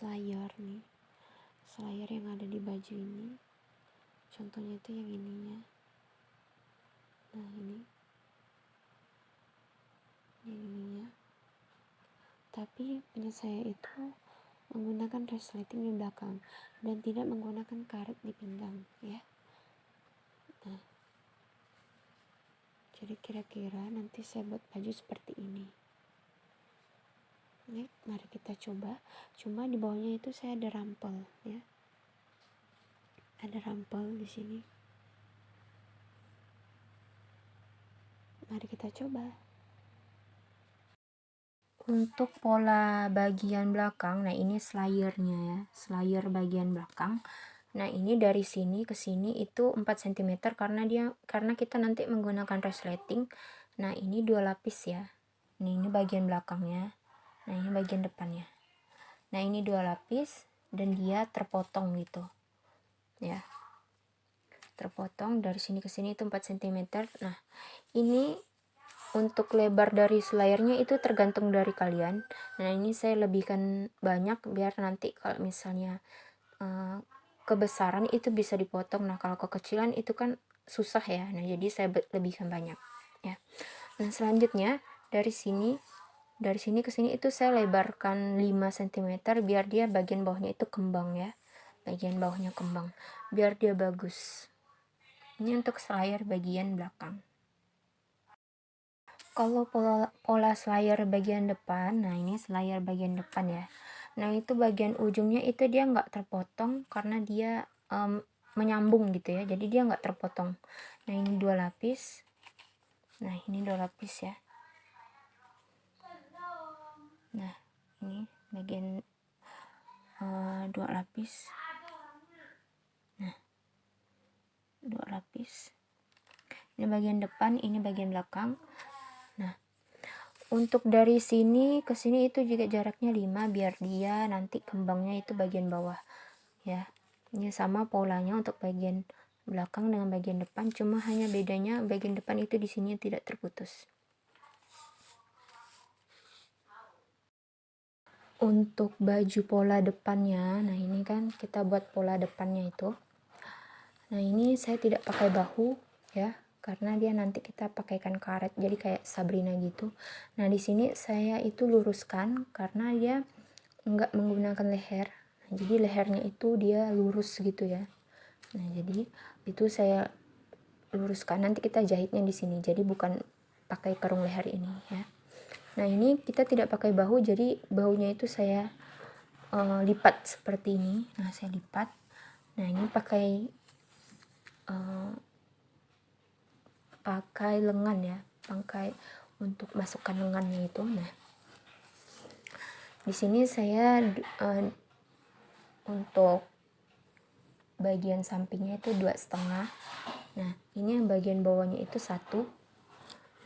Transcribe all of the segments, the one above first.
slayer nih. Slayer yang ada di baju ini. Contohnya itu yang ininya. Nah ini. Yang ininya. Tapi punya saya itu menggunakan resleting di belakang dan tidak menggunakan karet di pinggang ya. Nah. Jadi kira-kira nanti saya buat baju seperti ini Oke, mari kita coba. Cuma di bawahnya itu saya ada rampel ya. Ada rampel di sini. Mari kita coba. Untuk pola bagian belakang nah ini slayernya ya. Slayer bagian belakang. Nah ini dari sini ke sini itu 4 cm karena dia karena kita nanti menggunakan resleting. Nah ini dua lapis ya. Nah ini bagian belakangnya nah ini bagian depannya. Nah ini dua lapis dan dia terpotong gitu. Ya. Terpotong dari sini ke sini itu 4 cm nah ini untuk lebar dari selayarnya itu tergantung dari kalian. Nah ini saya lebihkan banyak biar nanti kalau misalnya uh, kebesaran itu bisa dipotong. Nah kalau kekecilan itu kan susah ya. Nah jadi saya lebihkan banyak. Ya. Nah selanjutnya dari sini dari sini ke sini itu saya lebarkan 5 cm biar dia bagian bawahnya itu kembang ya. Bagian bawahnya kembang. Biar dia bagus. Ini untuk selayar bagian belakang. Kalau pola, pola selayar bagian depan nah ini selayar bagian depan ya. Nah itu bagian ujungnya itu dia nggak terpotong karena dia um, menyambung gitu ya. Jadi dia nggak terpotong. Nah ini dua lapis. Nah ini dua lapis ya nah ini bagian uh, dua lapis. Nah dua lapis. Ini bagian depan ini bagian belakang. Nah untuk dari sini ke sini itu juga jaraknya 5 biar dia nanti kembangnya itu bagian bawah ya. Ini sama polanya untuk bagian belakang dengan bagian depan cuma hanya bedanya bagian depan itu di sini tidak terputus untuk baju pola depannya nah ini kan kita buat pola depannya itu. Nah ini saya tidak pakai bahu ya karena dia nanti kita pakaikan karet jadi kayak Sabrina gitu. Nah di sini saya itu luruskan karena dia enggak menggunakan leher. Nah, jadi lehernya itu dia lurus gitu ya. Nah jadi itu saya luruskan. Nanti kita jahitnya di sini jadi bukan pakai kerung leher ini ya nah ini kita tidak pakai bahu jadi bahunya itu saya uh, lipat seperti ini. Nah saya lipat. Nah ini pakai uh, pakai lengan ya pakai untuk masukkan lengannya itu. Nah di sini saya uh, untuk bagian sampingnya itu dua setengah. Nah ini yang bagian bawahnya itu satu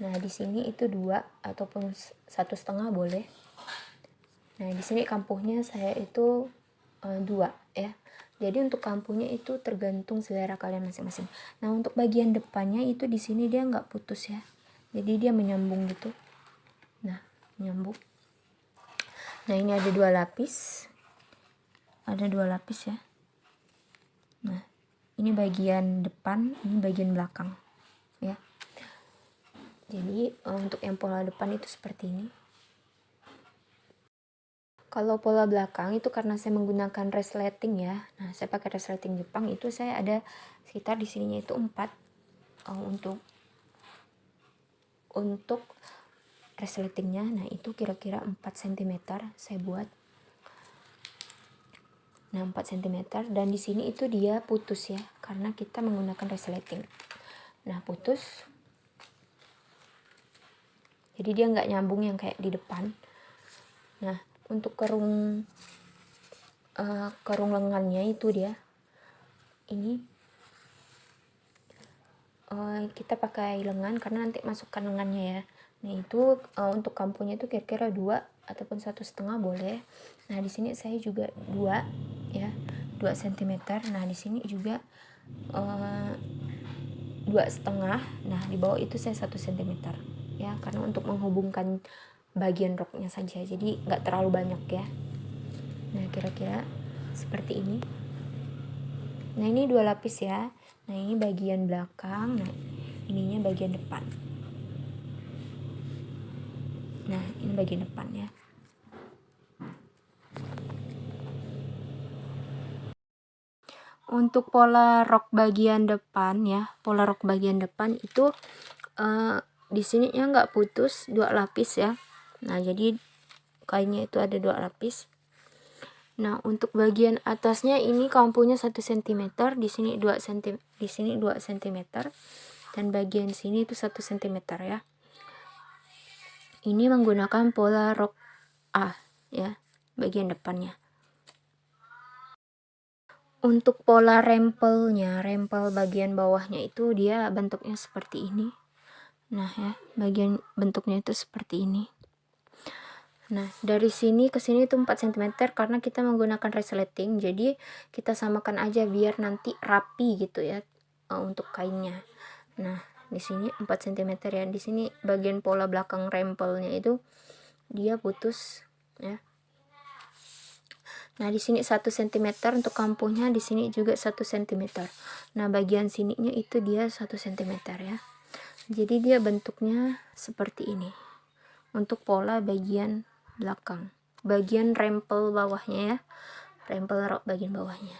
Nah, di sini itu dua ataupun satu setengah boleh. Nah, di sini kampuhnya saya itu uh, dua ya. Jadi untuk kampuhnya itu tergantung selera kalian masing-masing. Nah, untuk bagian depannya itu di sini dia nggak putus ya. Jadi dia menyambung gitu. Nah, menyambung. Nah, ini ada dua lapis. Ada dua lapis ya. Nah, ini bagian depan, ini bagian belakang. Ya jadi eh, untuk yang pola depan itu seperti ini. Kalau pola belakang itu karena saya menggunakan resleting ya. Nah saya pakai resleting Jepang itu saya ada sekitar di sininya itu 4 uh, untuk untuk resletingnya nah itu kira-kira 4 cm saya buat. Nah 4 cm dan di sini itu dia putus ya karena kita menggunakan resleting nah putus jadi dia nggak nyambung yang kayak di depan. Nah untuk kerung uh, kerung lengannya itu dia ini uh, kita pakai lengan karena nanti masukkan lengannya ya. Nah itu uh, untuk kampunya itu kira-kira dua ataupun satu setengah boleh. Nah di sini saya juga dua ya dua cm nah di sini juga dua setengah. Nah di bawah itu saya satu cm ya karena untuk menghubungkan bagian roknya saja. Jadi nggak terlalu banyak ya. Nah kira-kira seperti ini. Nah ini dua lapis ya. Nah ini bagian belakang. Nah ininya bagian depan. Nah ini bagian depan ya. Untuk pola rok bagian depan ya pola rok bagian depan itu uh, di sini ya nggak putus dua lapis ya. Nah jadi kainnya itu ada dua lapis. Nah untuk bagian atasnya ini kampunya 1 cm di sini 2 cm di sini 2 cm dan bagian sini itu 1 cm ya. Ini menggunakan pola rok A ya bagian depannya. Untuk pola rempelnya rempel bagian bawahnya itu dia bentuknya seperti ini nah ya bagian bentuknya itu seperti ini. Nah dari sini ke sini itu 4 cm karena kita menggunakan resleting jadi kita samakan aja biar nanti rapi gitu ya uh, untuk kainnya. Nah di sini 4 cm ya. Di sini bagian pola belakang rempelnya itu dia putus ya. Nah, di sini 1 cm untuk kampuhnya, di sini juga 1 cm. Nah, bagian sininya itu dia 1 cm ya jadi dia bentuknya seperti ini. Untuk pola bagian belakang. Bagian rempel bawahnya ya. Rempel rok bagian bawahnya.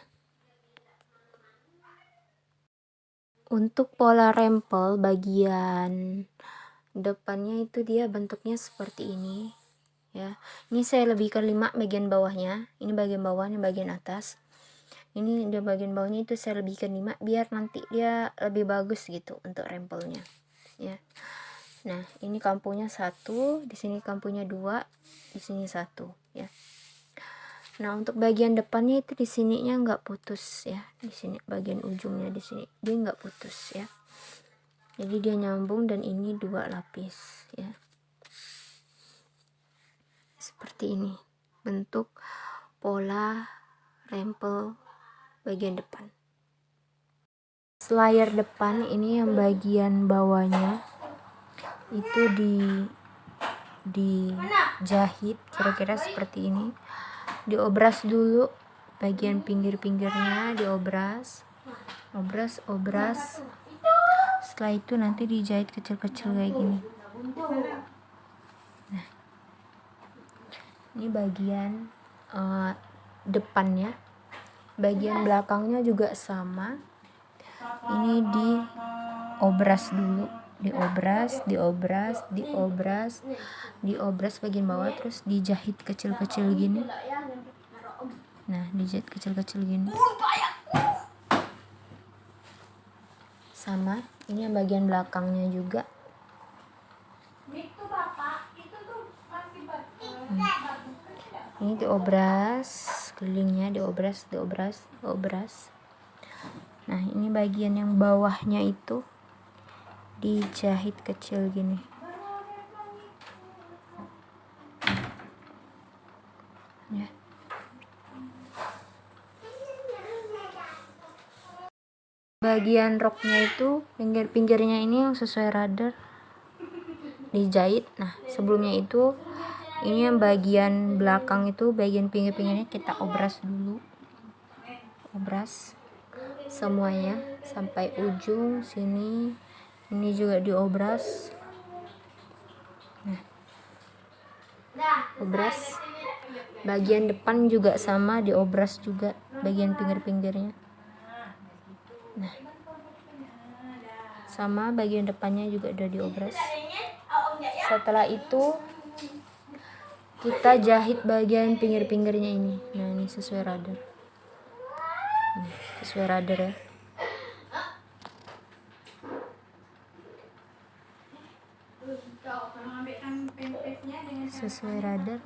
Untuk pola rempel bagian depannya itu dia bentuknya seperti ini ya. Ini saya lebihkan 5 bagian bawahnya. Ini bagian bawahnya bagian atas. Ini di bagian bawahnya itu saya lebihkan 5 biar nanti dia lebih bagus gitu untuk rempelnya ya nah ini kampunya satu di sini kampunya dua di sini satu ya. Nah untuk bagian depannya itu di sininya nggak putus ya. Di sini bagian ujungnya di sini dia nggak putus ya. Jadi dia nyambung dan ini dua lapis ya. Seperti ini bentuk pola rempel bagian depan layar depan ini yang bagian bawahnya. Itu di dijahit kira-kira seperti ini. Diobras dulu bagian pinggir-pinggirnya diobras. Obras obras. Setelah itu nanti dijahit kecil-kecil kayak gini. Nah ini bagian uh, depannya. Bagian belakangnya juga sama ini di obras dulu. Diobras diobras diobras. Diobras bagian bawah terus dijahit kecil-kecil gini. Nah dijahit kecil-kecil gini. Sama ini yang bagian belakangnya juga. Hmm. ini diobras kelilingnya diobras diobras diobras nah ini bagian yang bawahnya itu dijahit kecil gini. Ya. Bagian roknya itu pinggir-pinggirnya ini yang sesuai radar dijahit nah sebelumnya itu ini yang bagian belakang itu bagian pinggir-pinggirnya kita obras dulu. Obras semuanya sampai ujung sini. Ini juga diobras. Nah obras. Bagian depan juga sama diobras juga bagian pinggir-pinggirnya. Nah sama bagian depannya juga udah diobras. Setelah itu kita jahit bagian pinggir-pinggirnya ini. Nah ini sesuai radar sesuai radar ya. Sesuai radar.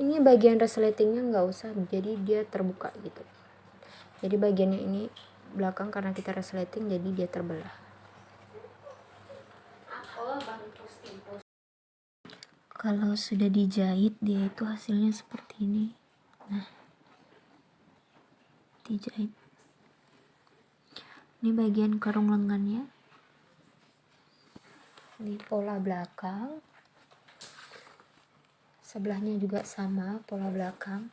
Ini bagian resletingnya nggak usah jadi dia terbuka gitu. Jadi bagiannya ini belakang karena kita resleting jadi dia terbelah kalau sudah dijahit dia itu hasilnya seperti ini. Nah dijahit. Ini bagian karung lengannya. Ini pola belakang. Sebelahnya juga sama pola belakang.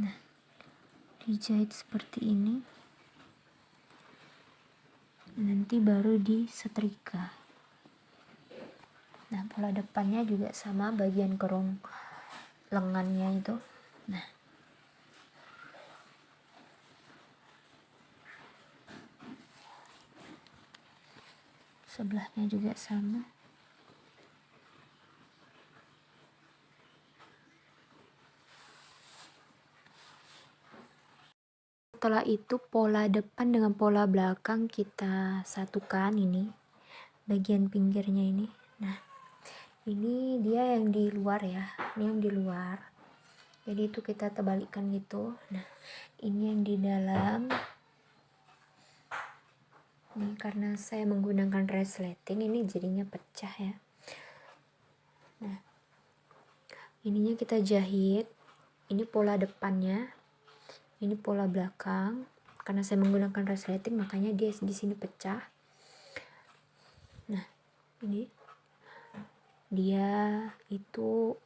Nah dijahit seperti ini. Nanti baru disetrika nah pola depannya juga sama bagian kerung lengannya itu. Nah. Sebelahnya juga sama. Setelah itu pola depan dengan pola belakang kita satukan ini bagian pinggirnya ini. Nah ini dia yang di luar ya ini yang di luar. Jadi itu kita terbalikkan gitu. Nah ini yang di dalam. Ini karena saya menggunakan resleting ini jadinya pecah ya. Nah ininya kita jahit. Ini pola depannya. Ini pola belakang. Karena saya menggunakan resleting makanya dia di sini pecah. Nah ini dia itu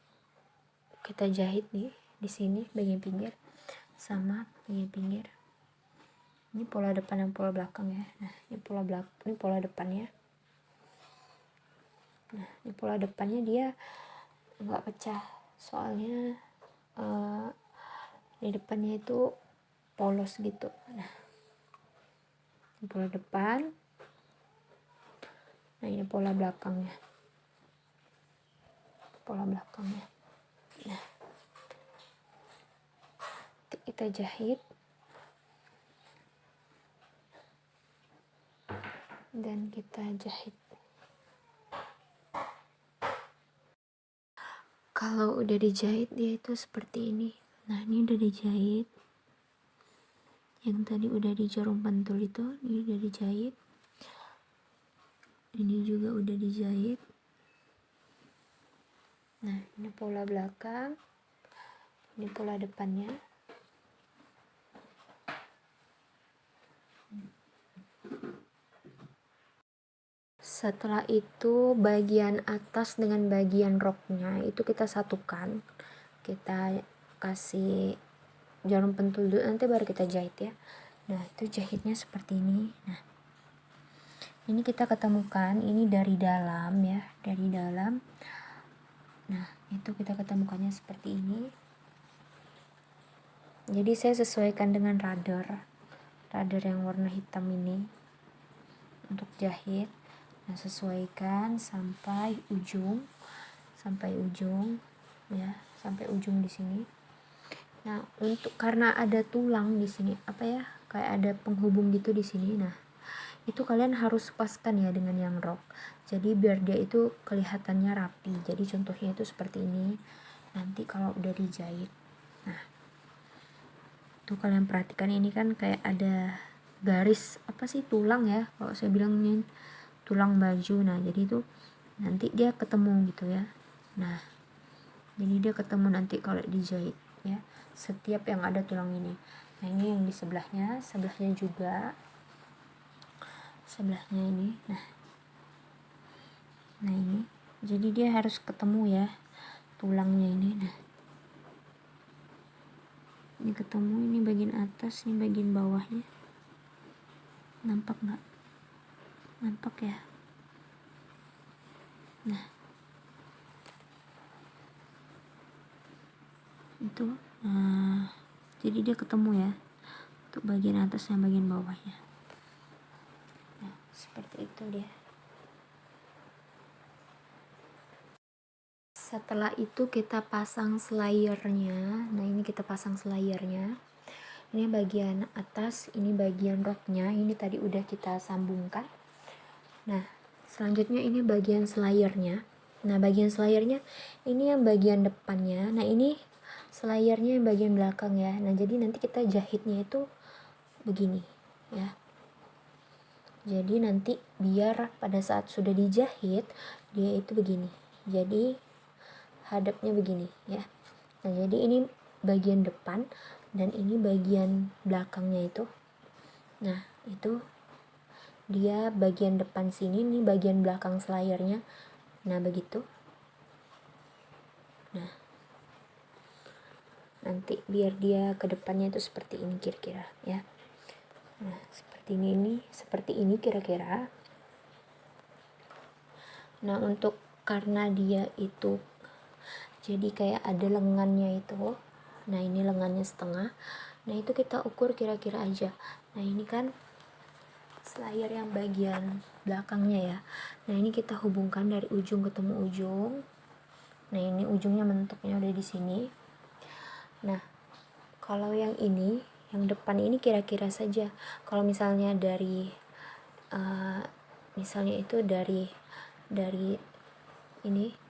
kita jahit nih di sini bagian pinggir sama bagian pinggir. Ini pola depan dan pola belakang ya. Nah ini pola belakang ini pola depannya. Nah ini pola depannya dia nggak pecah. Soalnya uh, di depannya itu polos gitu. Nah ini pola depan. Nah ini pola belakangnya pola belakangnya. Nah kita jahit. Dan kita jahit. Kalau udah dijahit dia itu seperti ini. Nah ini udah dijahit. Yang tadi udah di jarum pentul itu ini udah dijahit. Ini juga udah dijahit nah ini pola belakang ini pola depannya. Setelah itu bagian atas dengan bagian roknya itu kita satukan. Kita kasih jarum pentul dulu nanti baru kita jahit ya. Nah itu jahitnya seperti ini. Nah ini kita ketemukan ini dari dalam ya dari dalam nah itu kita ketemukannya seperti ini. Jadi saya sesuaikan dengan radar radar yang warna hitam ini untuk jahit. Nah sesuaikan sampai ujung sampai ujung ya sampai ujung di sini. Nah untuk karena ada tulang di sini apa ya kayak ada penghubung gitu di sini. Nah itu kalian harus paskan ya dengan yang rok jadi biar dia itu kelihatannya rapi. Jadi contohnya itu seperti ini. Nanti kalau udah dijahit. Nah tuh kalian perhatikan ini kan kayak ada garis apa sih? Tulang ya kalau saya bilangnya tulang baju. Nah jadi itu nanti dia ketemu gitu ya. Nah jadi dia ketemu nanti kalau dijahit ya setiap yang ada tulang ini. Nah ini yang di sebelahnya sebelahnya juga. Sebelahnya ini. Nah nah ini. Jadi dia harus ketemu ya tulangnya ini. Nah. Ini ketemu ini bagian atas ini bagian bawahnya. Nampak nggak? Nampak ya? Nah. Itu nah, jadi dia ketemu ya untuk bagian atas dan bagian bawahnya. Nah seperti itu dia setelah itu kita pasang slayernya. Nah ini kita pasang slayernya. Ini bagian atas ini bagian roknya. Ini tadi udah kita sambungkan. Nah selanjutnya ini bagian selayarnya nah bagian selayarnya ini yang bagian depannya. Nah ini selayarnya yang bagian belakang ya. Nah jadi nanti kita jahitnya itu begini ya. Jadi nanti biar pada saat sudah dijahit dia itu begini. Jadi hadapnya begini ya. Nah jadi ini bagian depan dan ini bagian belakangnya itu. Nah itu dia bagian depan sini nih bagian belakang selayarnya. Nah begitu. Nah nanti biar dia ke depannya itu seperti ini kira-kira ya. Nah seperti ini ini seperti ini kira-kira. Nah untuk karena dia itu jadi kayak ada lengannya itu. Nah ini lengannya setengah. Nah itu kita ukur kira-kira aja. Nah ini kan slayer yang bagian belakangnya ya. Nah ini kita hubungkan dari ujung ketemu ujung. Nah ini ujungnya mentuknya udah di sini. Nah kalau yang ini yang depan ini kira-kira saja. Kalau misalnya dari uh, misalnya itu dari dari ini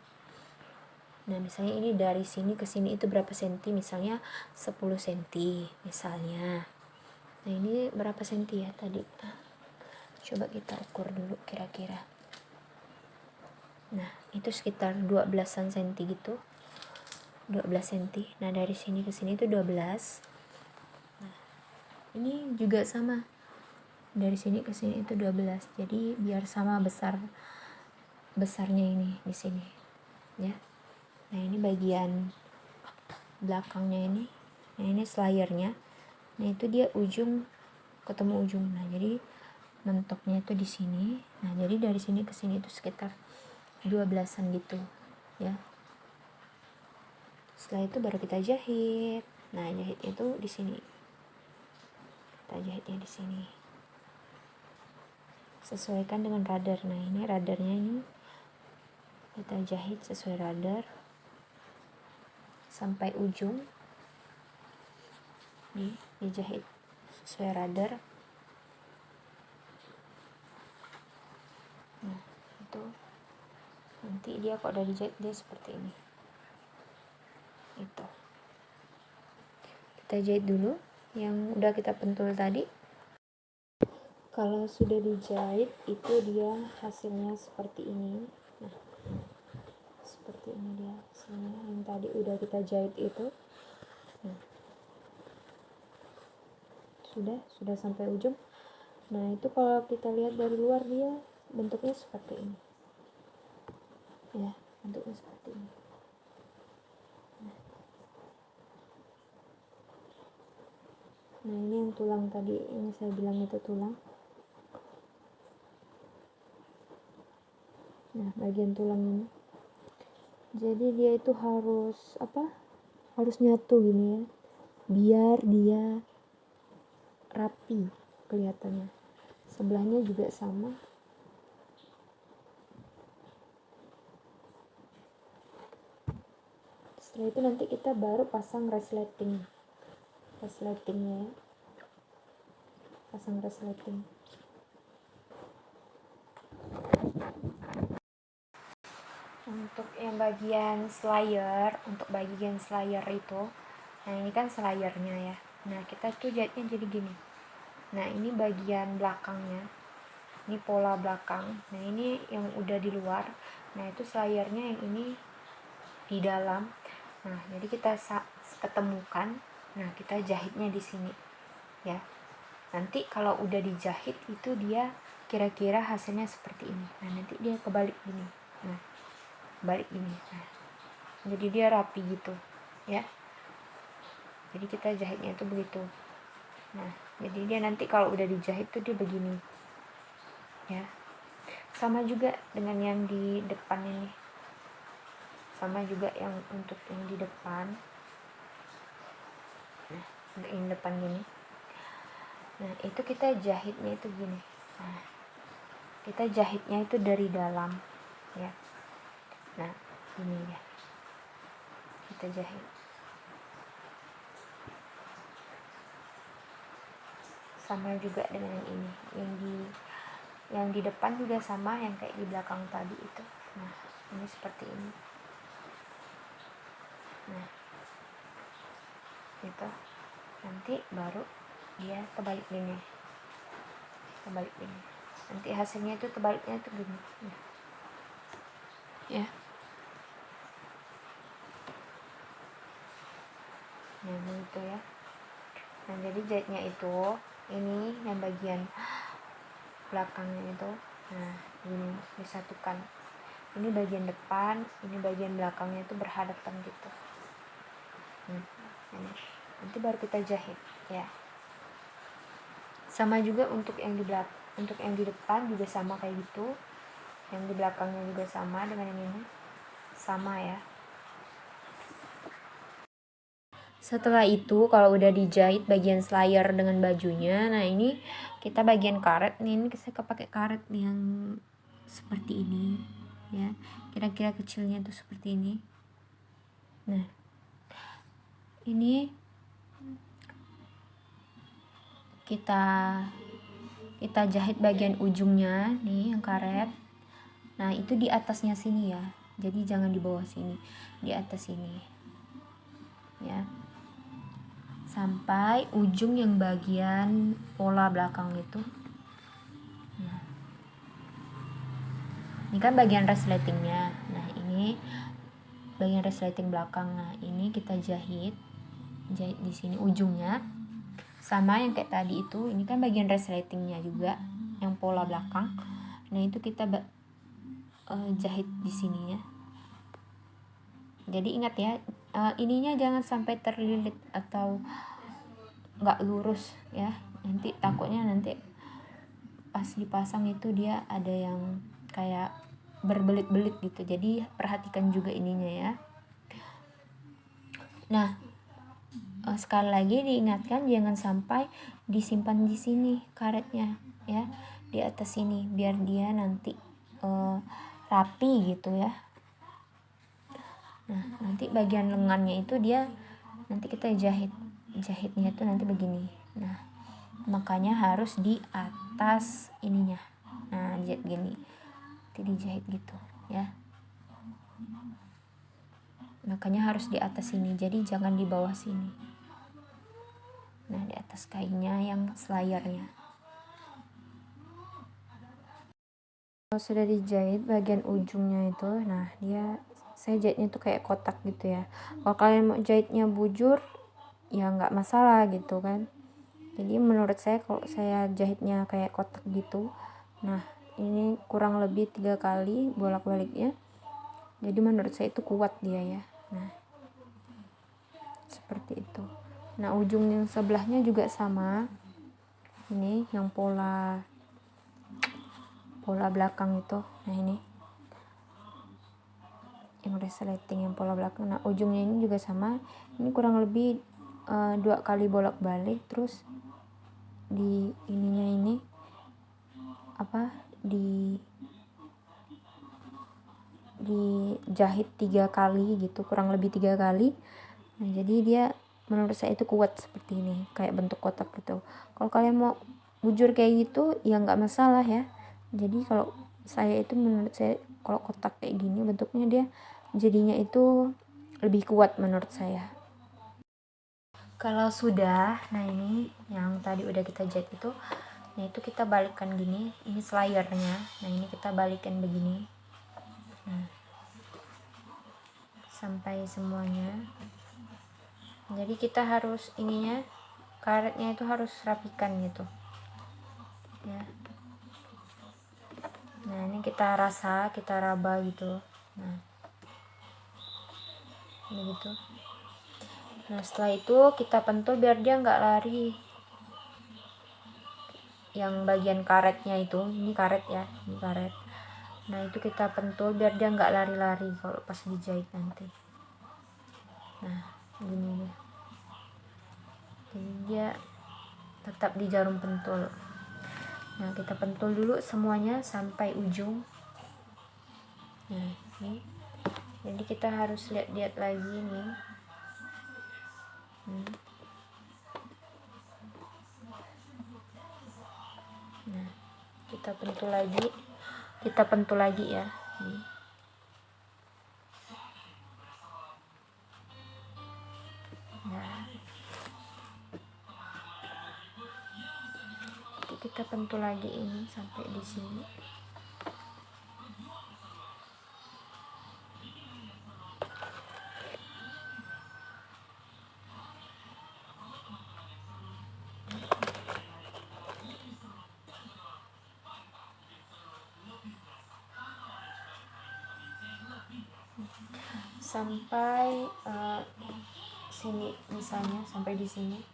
nah misalnya ini dari sini ke sini itu berapa senti? Misalnya 10 senti misalnya. Nah ini berapa senti ya tadi? Coba kita ukur dulu kira-kira. Nah itu sekitar 12an senti gitu. 12 senti. Nah dari sini ke sini itu 12 nah ini juga sama. Dari sini ke sini itu 12 jadi biar sama besar besarnya ini di sini ya bagian belakangnya ini. Nah ini slayernya. Nah itu dia ujung ketemu ujung. Nah jadi mentoknya itu di sini. Nah jadi dari sini ke sini itu sekitar 12an gitu ya. Setelah itu baru kita jahit. Nah jahit itu di sini. Kita jahitnya di sini. Sesuaikan dengan radar. Nah ini radarnya ini. Kita jahit sesuai radar sampai ujung. Nih dijahit sesuai radar nah itu. Nanti dia kok udah dijahit dia seperti ini. Itu. Kita jahit dulu yang udah kita pentul tadi. Kalau sudah dijahit itu dia hasilnya seperti ini. Nah seperti ini dia hasilnya yang tadi udah kita jahit itu. Nah. Sudah sudah sampai ujung. Nah itu kalau kita lihat dari luar dia bentuknya seperti ini. Ya bentuknya seperti ini. Nah. nah ini yang tulang tadi yang saya bilang itu tulang. Nah bagian tulang ini jadi dia itu harus apa harus nyatu gini ya. Biar dia rapi kelihatannya. Sebelahnya juga sama. Setelah itu nanti kita baru pasang resleting. Resletingnya ya. Pasang resleting untuk yang bagian slayer untuk bagian slayer itu nah ini kan slayernya ya. Nah kita tuh jahitnya jadi gini. Nah ini bagian belakangnya. Ini pola belakang. Nah ini yang udah di luar. Nah itu slayernya yang ini di dalam. Nah jadi kita ketemukan. Nah kita jahitnya di sini ya. Nanti kalau udah dijahit itu dia kira-kira hasilnya seperti ini. Nah nanti dia kebalik gini. Nah balik ini jadi dia rapi gitu ya. Jadi kita jahitnya itu begitu. Nah jadi dia nanti kalau udah dijahit tuh dia begini ya. Sama juga dengan yang di depan ini. Sama juga yang untuk yang di depan. Nah yang depan gini. Nah itu kita jahitnya itu gini. Nah kita jahitnya itu dari dalam ya nah ini ya kita jahit. Sama juga dengan yang ini. Yang di yang di depan juga sama yang kayak di belakang tadi itu. Nah ini seperti ini. Nah itu. Nanti baru dia terbalik ini terbalik ini nanti hasilnya itu terbaliknya itu gini. Nah. ya nah itu ya. Nah jadi jahitnya itu ini yang bagian belakangnya itu. Nah ini disatukan. Ini bagian depan ini bagian belakangnya itu berhadapan gitu. Hmm, ini. nanti baru kita jahit ya. Sama juga untuk yang di belakang untuk yang di depan juga sama kayak gitu. Yang di belakangnya juga sama dengan yang ini. Sama ya setelah itu kalau udah dijahit bagian slayer dengan bajunya nah ini kita bagian karet nih ini saya pakai karet yang seperti ini ya. Kira-kira kecilnya itu seperti ini. Nah ini kita kita jahit bagian ujungnya nih yang karet. Nah itu di atasnya sini ya. Jadi jangan di bawah sini di atas sini ya sampai ujung yang bagian pola belakang itu. Nah. Ini kan bagian resletingnya nah ini bagian resleting belakang. Nah ini kita jahit. Jahit di sini ujungnya. Sama yang kayak tadi itu ini kan bagian resletingnya juga yang pola belakang. Nah itu kita uh, jahit di sininya. Jadi ingat ya uh, ininya jangan sampai terlilit atau nggak lurus ya. Nanti takutnya nanti pas dipasang itu dia ada yang kayak berbelit-belit gitu. Jadi perhatikan juga ininya ya. Nah uh, sekali lagi diingatkan jangan sampai disimpan di sini karetnya ya di atas sini biar dia nanti uh, rapi gitu ya nah nanti bagian lengannya itu dia nanti kita jahit jahitnya itu nanti begini. Nah makanya harus di atas ininya. Nah jahit gini. Nanti dijahit gitu ya. Makanya harus di atas sini jadi jangan di bawah sini. Nah di atas kainnya yang selayarnya. Kalau sudah dijahit bagian ujungnya itu nah dia saya jahitnya itu kayak kotak gitu ya. Kalau kalian mau jahitnya bujur ya nggak masalah gitu kan. Jadi menurut saya kalau saya jahitnya kayak kotak gitu nah ini kurang lebih tiga kali bolak-baliknya. Jadi menurut saya itu kuat dia ya. Nah seperti itu. Nah ujung yang sebelahnya juga sama. Ini yang pola pola belakang itu. Nah ini yang resleting yang pola belakang. Nah ujungnya ini juga sama. Ini kurang lebih uh, dua kali bolak balik terus di ininya ini apa di dijahit tiga kali gitu kurang lebih tiga kali. Nah jadi dia menurut saya itu kuat seperti ini kayak bentuk kotak gitu. Kalau kalian mau bujur kayak gitu ya nggak masalah ya. Jadi kalau saya itu menurut saya kalau kotak kayak gini bentuknya dia jadinya itu lebih kuat menurut saya. Kalau sudah nah ini yang tadi udah kita jahit itu nah itu kita balikkan gini ini slayernya nah ini kita balikkan begini. Nah sampai semuanya. Jadi kita harus ininya karetnya itu harus rapikan gitu. Ya nah ini kita rasa kita raba gitu. Nah. Ini gitu. Nah setelah itu kita pentul biar dia nggak lari. Yang bagian karetnya itu ini karet ya ini karet. Nah itu kita pentul biar dia nggak lari-lari kalau pas dijahit nanti. Nah gini ya jadi dia tetap di jarum pentul nah kita pentul dulu semuanya sampai ujung. Nah ini. Jadi kita harus lihat-lihat lagi nih. Hmm. nah kita pentul lagi. Kita pentul lagi ya. Nih kita pentul lagi ini sampai di sini. Sampai uh, sini misalnya sampai di sini.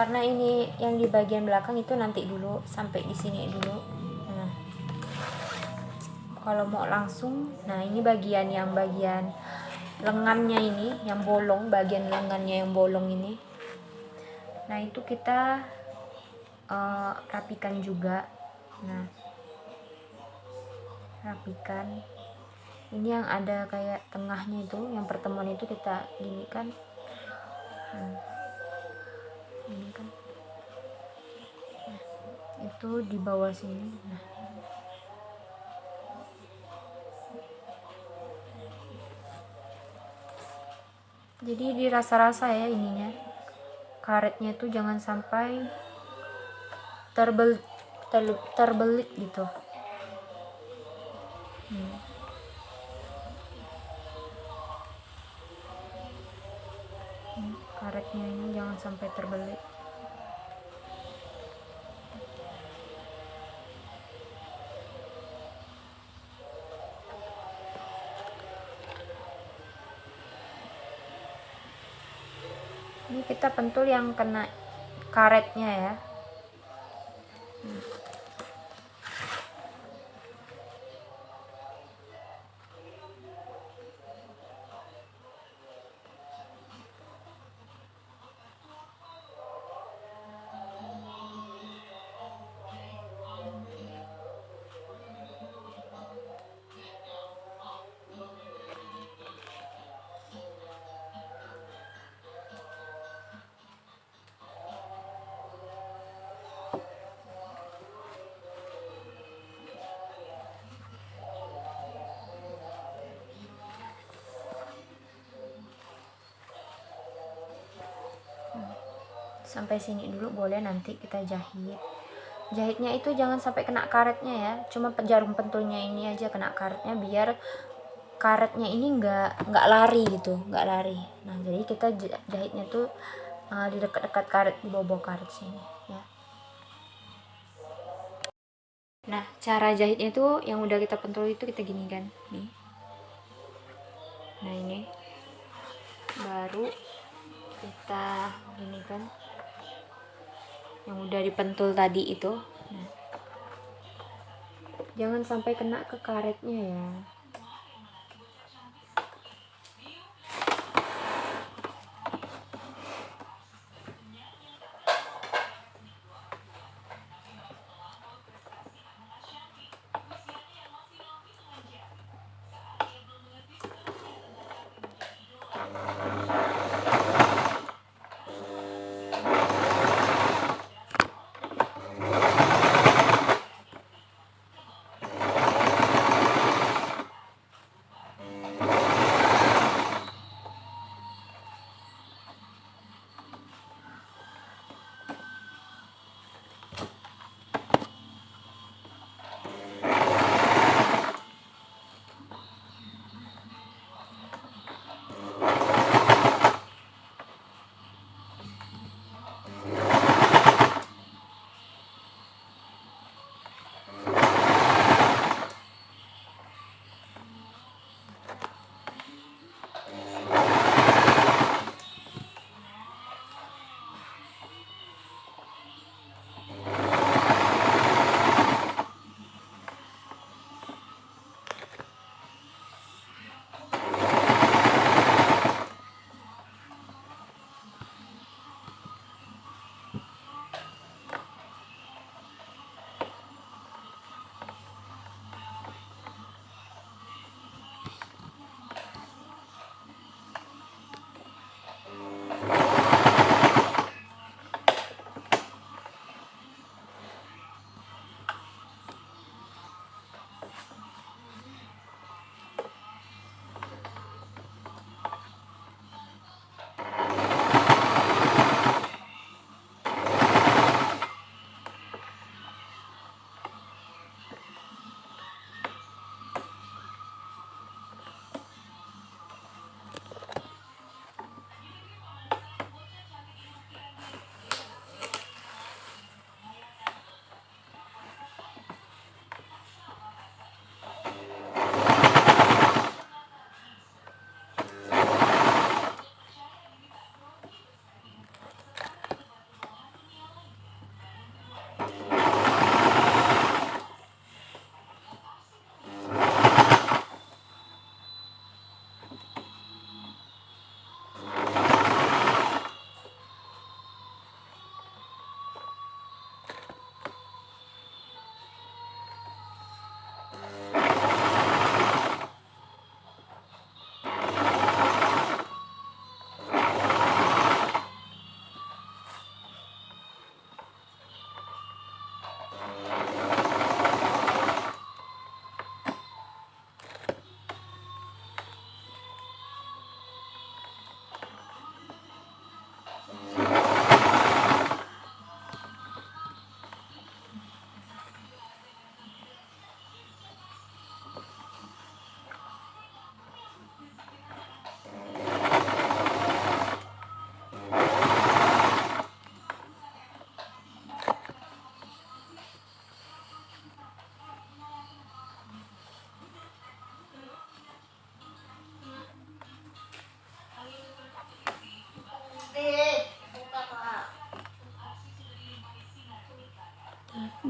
Karena ini yang di bagian belakang itu nanti dulu sampai di sini dulu. Nah. Kalau mau langsung nah ini bagian yang bagian lengannya ini yang bolong bagian lengannya yang bolong ini. Nah itu kita uh, rapikan juga. Nah. Rapikan. Ini yang ada kayak tengahnya itu yang pertemuan itu kita gini kan hmm ini kan. Nah, itu di bawah sini. Nah. Jadi dirasa-rasa ya ininya. Karetnya itu jangan sampai terbel ter, terbelit gitu. Hmm. Karetnya ini jangan sampai terbelit ini kita pentul yang kena karetnya ya sampai sini dulu boleh nanti kita jahit. Jahitnya itu jangan sampai kena karetnya ya cuma jarum pentulnya ini aja kena karetnya biar karetnya ini enggak enggak lari gitu enggak lari. Nah jadi kita jahitnya tuh uh, di dekat-dekat karet di bawah karet sini ya. Nah cara jahitnya tuh yang udah kita pentul itu kita gini kan nih. Nah ini. Baru kita gini kan yang udah dipentul tadi itu. Nah, jangan sampai kena ke karetnya ya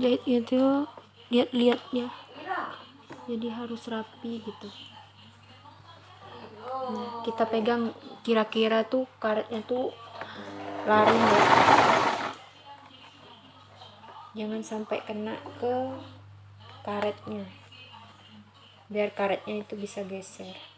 Jahitnya tuh lihat-lihat ya jadi harus rapi gitu. Nah, kita pegang kira-kira tuh karetnya tuh lari ya jangan sampai kena ke karetnya. Biar karetnya itu bisa geser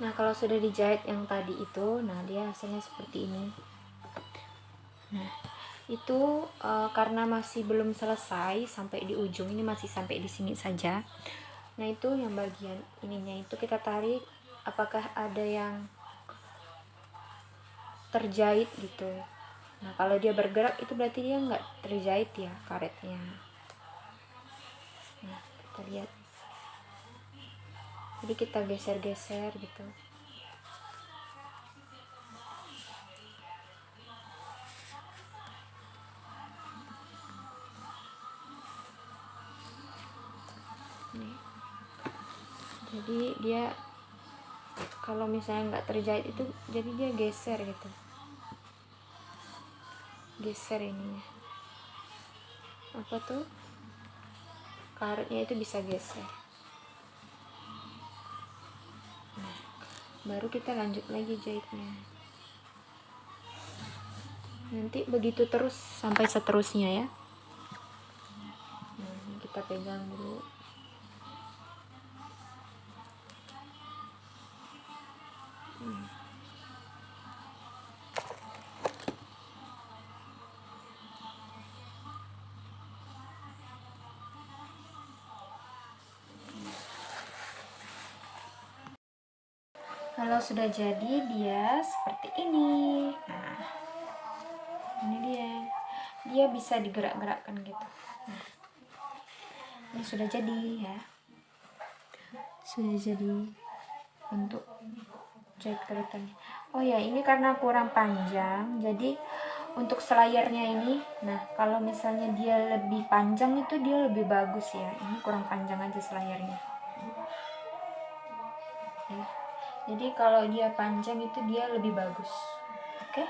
Nah, kalau sudah dijahit yang tadi itu, nah dia hasilnya seperti ini. Nah, itu uh, karena masih belum selesai sampai di ujung ini masih sampai di sini saja. Nah, itu yang bagian ininya itu kita tarik apakah ada yang terjahit gitu. Nah, kalau dia bergerak itu berarti dia nggak terjahit ya karetnya. Nah, kita lihat jadi kita geser-geser gitu. Jadi dia kalau misalnya nggak terjahit itu jadi dia geser gitu. Geser ininya. Apa tuh? Karetnya itu bisa geser baru kita lanjut lagi jahitnya nanti begitu terus sampai seterusnya ya. Kita pegang dulu. Hmm. Kalau sudah jadi dia seperti ini. Nah ini dia. Dia bisa digerak-gerakkan gitu. Nah, ini sudah jadi ya. Sudah jadi untuk jahit keritan oh ya ini karena kurang panjang. Jadi untuk selayarnya ini nah kalau misalnya dia lebih panjang itu dia lebih bagus ya. Ini kurang panjang aja selayarnya jadi kalau dia panjang itu dia lebih bagus. Oke? Okay?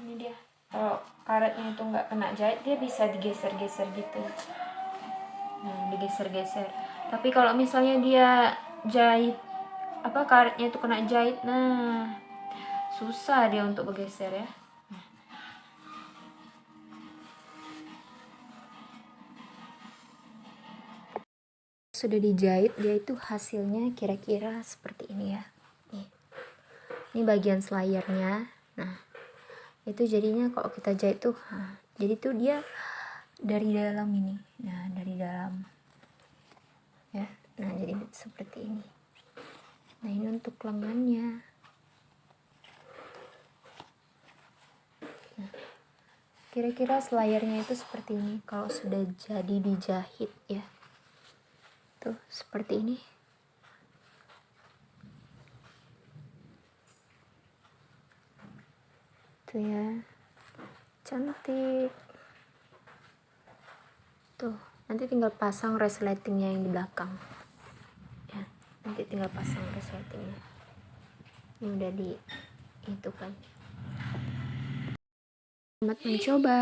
ini dia. Kalau karetnya itu nggak kena jahit dia bisa digeser-geser gitu. Nah digeser-geser. Tapi kalau misalnya dia jahit apa karetnya itu kena jahit nah susah dia untuk bergeser ya sudah dijahit dia itu hasilnya kira-kira seperti ini ya. Nih. Ini bagian selayarnya nah itu jadinya kalau kita jahit tuh nah, jadi tuh dia dari dalam ini. Nah dari dalam. Ya nah jadi seperti ini. Nah ini untuk lengannya. Nah kira-kira selayarnya itu seperti ini kalau sudah jadi dijahit ya tuh seperti ini. Tuh ya. Cantik. Tuh tuh nanti tinggal pasang resletingnya yang di belakang. Ya nanti tinggal pasang resletingnya. Ini udah di itu kan. Selamat mencoba